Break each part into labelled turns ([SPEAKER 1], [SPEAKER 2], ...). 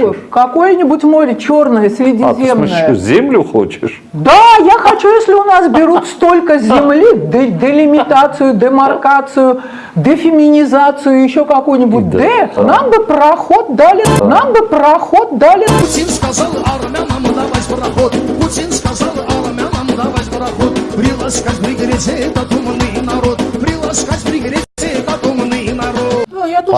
[SPEAKER 1] Какое- Какое-нибудь море черное,
[SPEAKER 2] А, ты
[SPEAKER 1] средиземное.
[SPEAKER 2] смысле, что, землю хочешь?
[SPEAKER 1] Да, я хочу, если у нас берут столько земли, де- делимитацию, демаркацию, дефеминизацию, еще какую-нибудь
[SPEAKER 2] Да.
[SPEAKER 1] Д, нам бы проход дали, нам бы проход дали.
[SPEAKER 3] Путин сказал армянам давать пароход. Путин сказал армянам давать пароход. Приласкать пригреться этот умный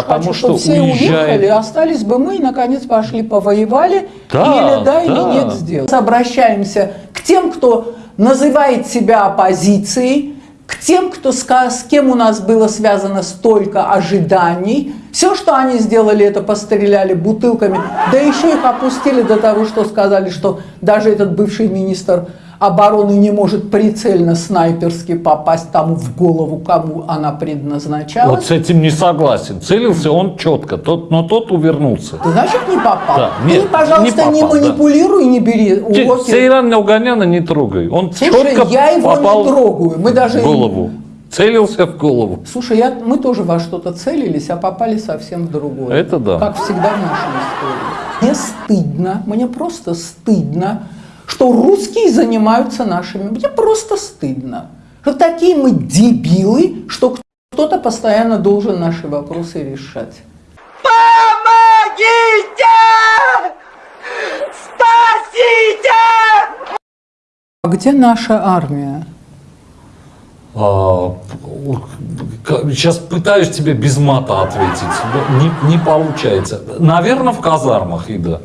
[SPEAKER 2] Потому
[SPEAKER 1] хочу,
[SPEAKER 2] что
[SPEAKER 1] чтобы все
[SPEAKER 2] уезжает-
[SPEAKER 1] уехали, остались бы мы, и, наконец, пошли повоевали,
[SPEAKER 2] Да,
[SPEAKER 1] или да, или
[SPEAKER 2] да.
[SPEAKER 1] нет сделали. Обращаемся к тем, кто называет себя оппозицией, к тем, кто, ска- с кем у нас было связано столько ожиданий. Все, что они сделали, это постреляли бутылками, да еще их опустили до того, что сказали, что даже этот бывший министр обороны не может прицельно снайперски попасть тому в голову, кому она предназначалась.
[SPEAKER 2] Вот с этим не согласен. Целился он четко, тот, но тот увернулся.
[SPEAKER 1] Ты, Значит, не попал.
[SPEAKER 2] Да,
[SPEAKER 1] Ты,
[SPEAKER 2] нет,
[SPEAKER 1] пожалуйста,
[SPEAKER 2] не
[SPEAKER 1] не,
[SPEAKER 2] попал, да.
[SPEAKER 1] манипулируй, не бери уроки.
[SPEAKER 2] Сейран Науганяна не трогай. Он
[SPEAKER 1] Слушай,
[SPEAKER 2] четко
[SPEAKER 1] я его
[SPEAKER 2] попал
[SPEAKER 1] не трогаю. Мы даже...
[SPEAKER 2] в голову. Целился в голову.
[SPEAKER 1] Слушай, я, мы тоже во что-то целились, а попали совсем в другое.
[SPEAKER 2] Это да.
[SPEAKER 1] Как всегда в нашей истории. Мне стыдно, мне просто стыдно, что русские занимаются нашими. Мне просто стыдно. Что такие мы дебилы, что кто-то постоянно должен наши вопросы решать. А где наша армия?
[SPEAKER 2] А, сейчас пытаюсь тебе без мата ответить. Не, не получается. Наверное, в казармах, Ида.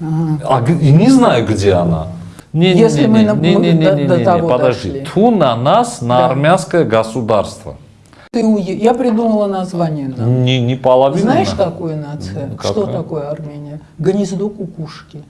[SPEAKER 2] А не знаю, где она. Не, не,
[SPEAKER 1] Если
[SPEAKER 2] не,
[SPEAKER 1] мы
[SPEAKER 2] не, не, не, не, не,
[SPEAKER 1] до
[SPEAKER 2] не,
[SPEAKER 1] того
[SPEAKER 2] подожди.
[SPEAKER 1] дошли.
[SPEAKER 2] Ту на нас, на
[SPEAKER 1] Да.
[SPEAKER 2] армянское государство.
[SPEAKER 1] Ты уе- Я придумала название. да.
[SPEAKER 2] Не, не половина.
[SPEAKER 1] Знаешь, какая нация?
[SPEAKER 2] Ну,
[SPEAKER 1] Что
[SPEAKER 2] какая?
[SPEAKER 1] такое Армения? Гнездо кукушки.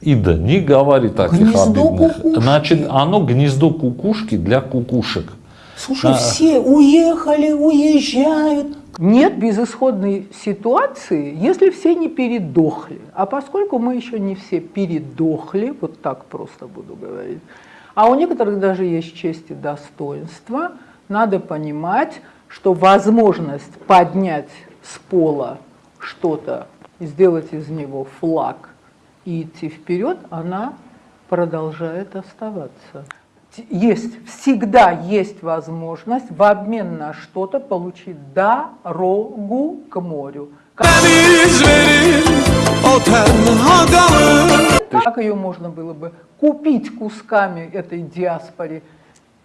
[SPEAKER 2] Ида, не говори таких
[SPEAKER 1] Гнездо
[SPEAKER 2] обидных.
[SPEAKER 1] кукушки.
[SPEAKER 2] Значит, оно гнездо кукушки для кукушек.
[SPEAKER 1] Слушай,
[SPEAKER 2] А.
[SPEAKER 1] все уехали, уезжают. Нет безысходной ситуации, если все не передохли. А поскольку мы еще не все передохли, вот так просто буду говорить, а у некоторых даже есть честь и достоинство, надо понимать, что возможность поднять с пола что-то, сделать из него флаг и идти вперед, она продолжает оставаться. Есть, всегда есть возможность в обмен на что-то получить дорогу к морю. Как, как ее можно было бы купить кусками этой диаспоре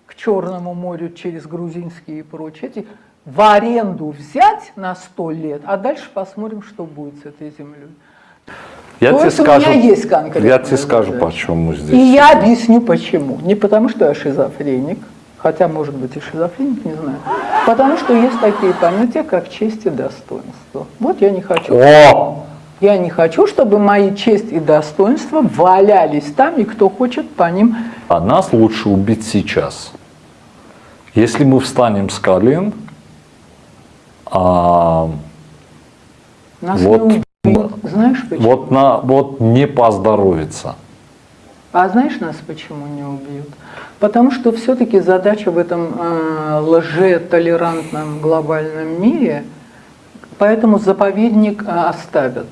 [SPEAKER 1] к Черному морю через грузинские и прочее, эти в аренду взять на сто лет, а дальше посмотрим, что будет с этой землей.
[SPEAKER 2] Я
[SPEAKER 1] То
[SPEAKER 2] тебе
[SPEAKER 1] есть у
[SPEAKER 2] скажу,
[SPEAKER 1] меня есть конкретная
[SPEAKER 2] я тебе скажу, почему здесь.
[SPEAKER 1] И я объясню почему. Не потому, что я шизофреник, хотя, может быть, и шизофреник, не знаю. Потому что есть такие понятия, как честь и достоинство. Вот я не хочу.
[SPEAKER 2] О!
[SPEAKER 1] Я не хочу, чтобы мои честь и достоинство валялись там, и кто хочет по ним.
[SPEAKER 2] А нас лучше убить сейчас. Если мы встанем с колен, а,
[SPEAKER 1] Нас
[SPEAKER 2] Вот.
[SPEAKER 1] не Знаешь почему?
[SPEAKER 2] вот, на, вот не поздоровится.
[SPEAKER 1] А знаешь нас почему не убьют? Потому что все-таки задача в этом э, лжетолерантном глобальном мире, поэтому заповедник э, оставят.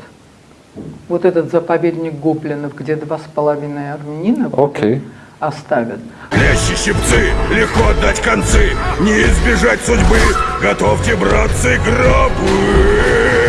[SPEAKER 1] Вот этот заповедник гоблинов, где два с половиной армянина, этот, оставят.
[SPEAKER 4] Лещи щипцы, легко отдать концы, не избежать судьбы. Готовьте, братцы, гробы.